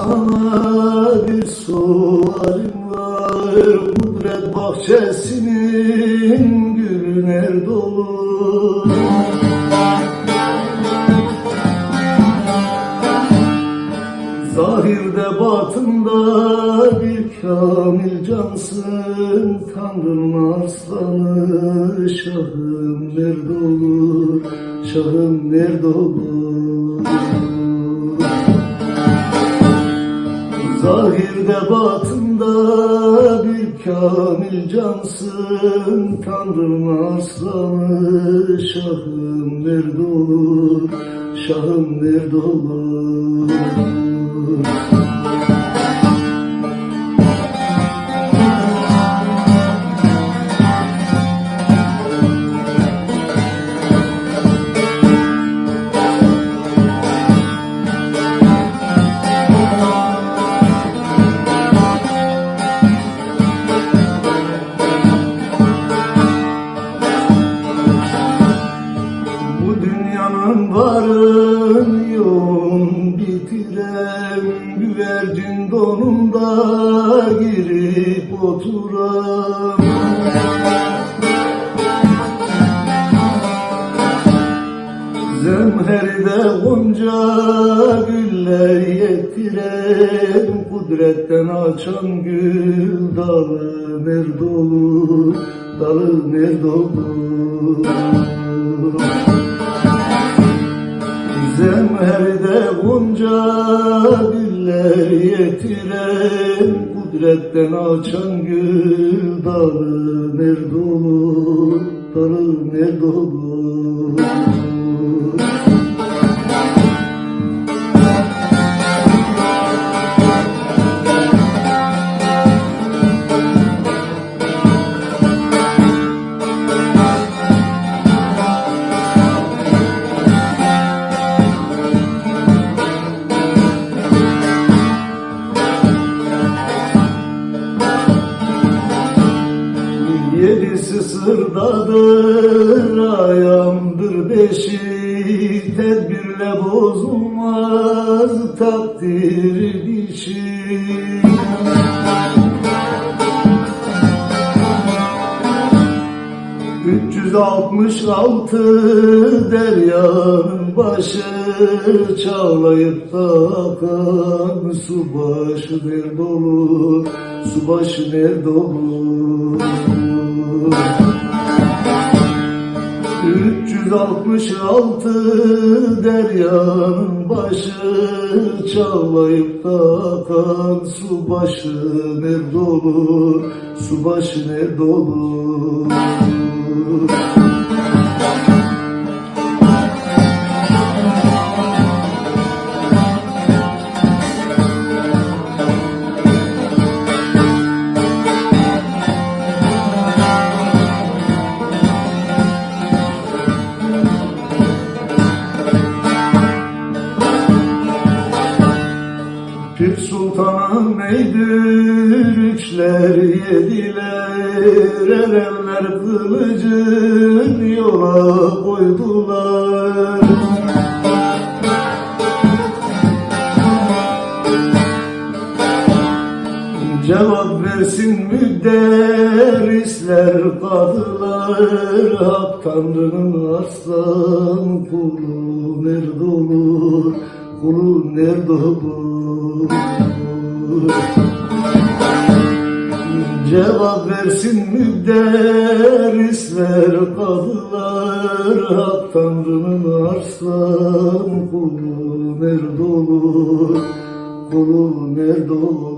Sana bir sualim var. Kudret bahçesinin gülü nerede olur Zahirde batında bir kamil cansın. Tanrı'nın arslanı Şahım nerede olur? Şahım nerede olur Zahirde batında bir kamil cansın Tanrı'nın arslanı Şahım nerede olur Şahım nerede olur varın yoğun bitiren Güvercin donunda girip oturan Zemheride gonca güller yettiren Kudretten açan gül dalı nerede olur Dalı nerede olur Zemherde gonca güller yetiren Kudretten açan gül dalı nerede olur Dalı nerede Yedisi sırdadır, ayağımdır beşi Tedbirle bozulmaz takdir dişi. 366 deryanın başı Çağlayıp da akan su başı nerede olur Su başı nerede olur 366 deryanın başı Çağlayıp da akan su başı nerede olur? Su başı nerede olur üçler yediler Erenler kılıcın yola koydular. Cevap versin müderrisler kadılar. Hak Tanrı'nın arslan kulu nerede olur Kulu nerede olur Cevap versin müderrisler kadılar. Hak Tanrı'nın arslan kulu nerede olur? Kulu nerede olur